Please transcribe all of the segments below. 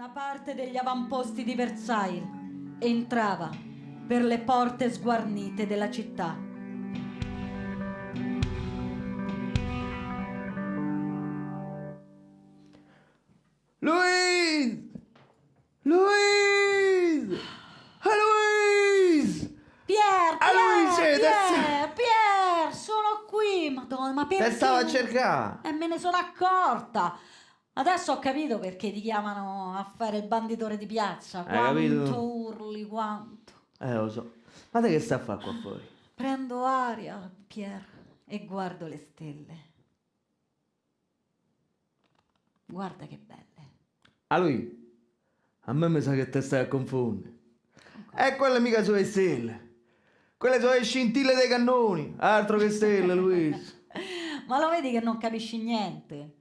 Una parte degli avamposti di Versailles entrava per le porte sguarnite della città. Louise! Louise! Ah, Louise! Pier, Ah, Luigi, Pier, adesso- Pier, Pier, sono qui, madonna, ma perché? Te stavo a cercare. E me ne sono accorta. Adesso ho capito perché ti chiamano a fare il banditore di piazza. Hai Quanto capito? urli, quanto. Eh, lo so. Ma te che sta a fare qua fuori? Prendo aria, Pier, e guardo le stelle. Guarda che belle. A lui? A me mi sa che te stai a confondere. E quelle mica sono le stelle. Quelle sono le scintille dei cannoni. Altro che stelle, Luis. Ma lo vedi che non capisci niente?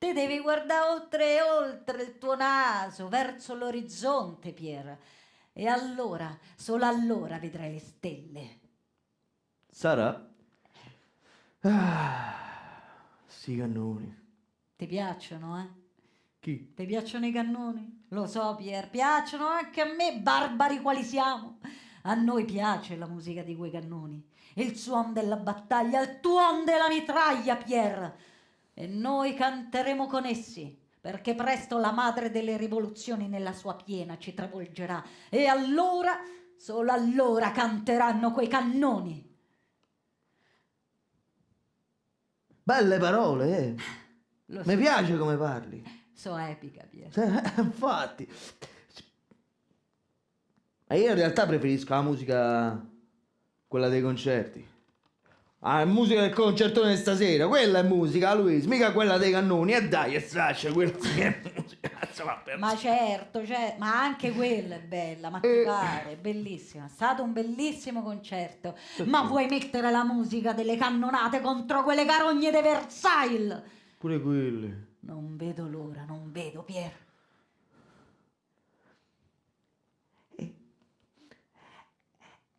Te devi guardare oltre e oltre il tuo naso, verso l'orizzonte, Pier. E allora, solo allora vedrai le stelle. Sarà? Ah, sti cannoni. Ti piacciono, eh? Chi? Ti piacciono i cannoni? Lo so, Pier, piacciono anche a me, barbari quali siamo. A noi piace la musica di quei cannoni, il suon della battaglia, il tuon della mitraglia, Pier. E noi canteremo con essi, perché presto la madre delle rivoluzioni nella sua piena ci travolgerà. E allora, solo allora canteranno quei cannoni. Belle parole, eh. Lo Mi so, piace come parli. so epica, Pier. Eh, Infatti. Ma io in realtà preferisco la musica, quella dei concerti. Ah, la musica del concertone di stasera, quella è musica, Luis, mica quella dei cannoni. E dai, e straccia, quella sì è musica. Ma certo, cer- ma anche quella è bella, ma ti Eh. pare, è bellissima, è stato un bellissimo concerto. Ma vuoi mettere la musica delle cannonate contro quelle carogne di Versailles? Pure quelle. Non vedo l'ora, non vedo, Pier.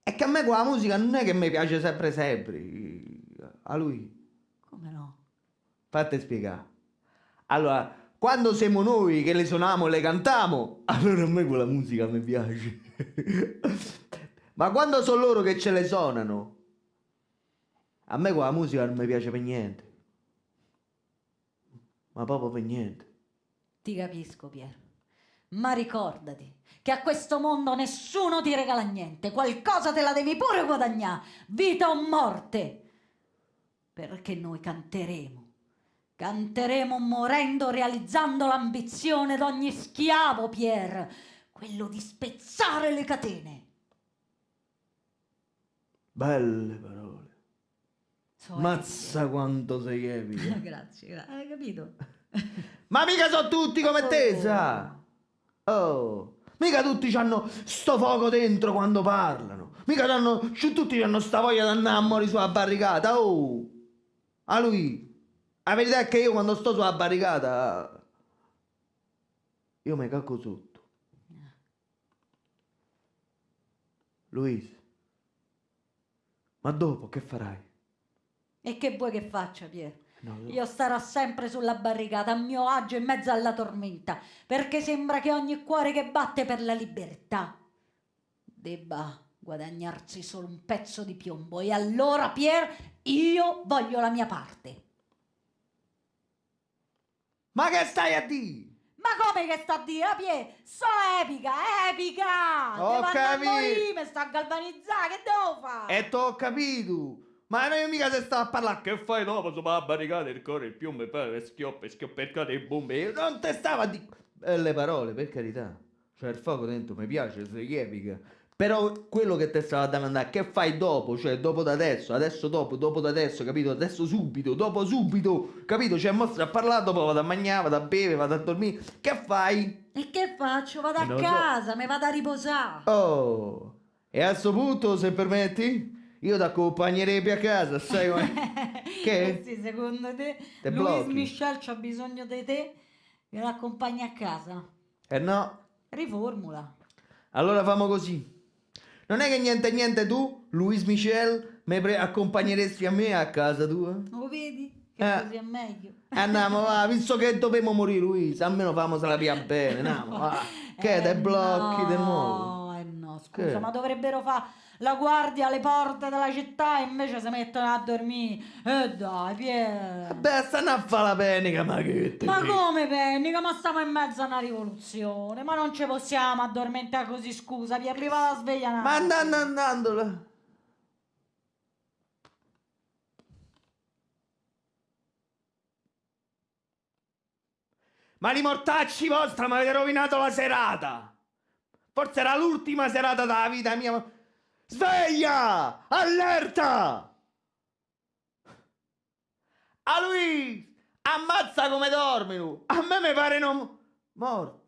È che a me quella musica non è che mi piace sempre sempre. A lui. Come no? Fate spiegare. Allora, quando siamo noi che le suoniamo e le cantiamo, allora a me quella musica mi piace. Ma quando sono loro che ce le suonano, a me quella musica non mi piace per niente. Ma proprio per niente. Ti capisco, Pier. Ma ricordati che a questo mondo nessuno ti regala niente, qualcosa te la devi pure guadagnare, vita o morte. Perché noi canteremo. Canteremo morendo, realizzando l'ambizione d'ogni schiavo, Pier, quello di spezzare le catene. Belle parole. So Mazza quanto sei epica. Grazie, gra- hai capito? Ma mica sono tutti come te, Oh. sa? Oh, mica tutti hanno sto fuoco dentro quando parlano. Mica hanno, tutti hanno sta voglia di andare a morire sulla barricata. Oh, a lui. La verità è che io quando sto sulla barricata, io mi cacco sotto. Luis, ma dopo che farai? E che vuoi che faccia, Pier? No, no. Io starò sempre sulla barricata, a mio agio in mezzo alla tormenta, perché sembra che ogni cuore che batte per la libertà debba guadagnarsi solo un pezzo di piombo. E allora, Pier, io voglio la mia parte. Ma che stai a dire? Ma come che sta a dire, ah, Pier? So epica, epica! Ho Devo a capito. morire, mi sto a galvanizzare, che devo fare? E t'ho capito! Ma noi mica se sta a parlare che fai dopo sopra la barricata il cuore, il piombo e poi le schioppa schioppercate e bombe. Io Non te stava a dire... Belle parole, per carità. Cioè il fuoco dentro mi piace, sei epica. Però quello che te stava a domandare, che fai dopo? Cioè dopo da adesso, adesso dopo, dopo da adesso, capito? Adesso subito, dopo subito, capito? Cioè mostra a parlare, dopo vado a mangiare, vado a bere, vado a dormire. Che fai? E che faccio? Vado a Non lo so. casa, mi vado a riposare. Oh, e a sto punto, se permetti, io ti accompagnerei più a casa, sai come... Che? Eh sì, secondo te, Te Luis blocchi? Michel c'ha bisogno di te che l'accompagni a casa? Eh no, Riformula. allora famo così. Non è che niente niente tu, Luis Michel, mi accompagneresti a me a casa tua? Lo vedi? che Eh. così è meglio. Andiamo, va, visto che dobbiamo morire, Luisa, almeno famosela la via bene, andiamo, va. Che Eh dai blocchi no, di nuovo? Eh scusa, ma dovrebbero fare la guardia alle porte della città e invece si mettono a dormire. E dai, Pier. Beh, stanno a fare la penica, ma che te Ma come pennica? Ma stiamo in mezzo a una rivoluzione. Ma non ci possiamo addormentare così, scusa, Pier, mi va la sveglia Ma andando, andando. Ma li mortacci vostra mi avete rovinato la serata! Forse era l'ultima serata della vita mia. Sveglia! Allerta! A lui! Ammazza come dormi! A me mi pare non... Morti.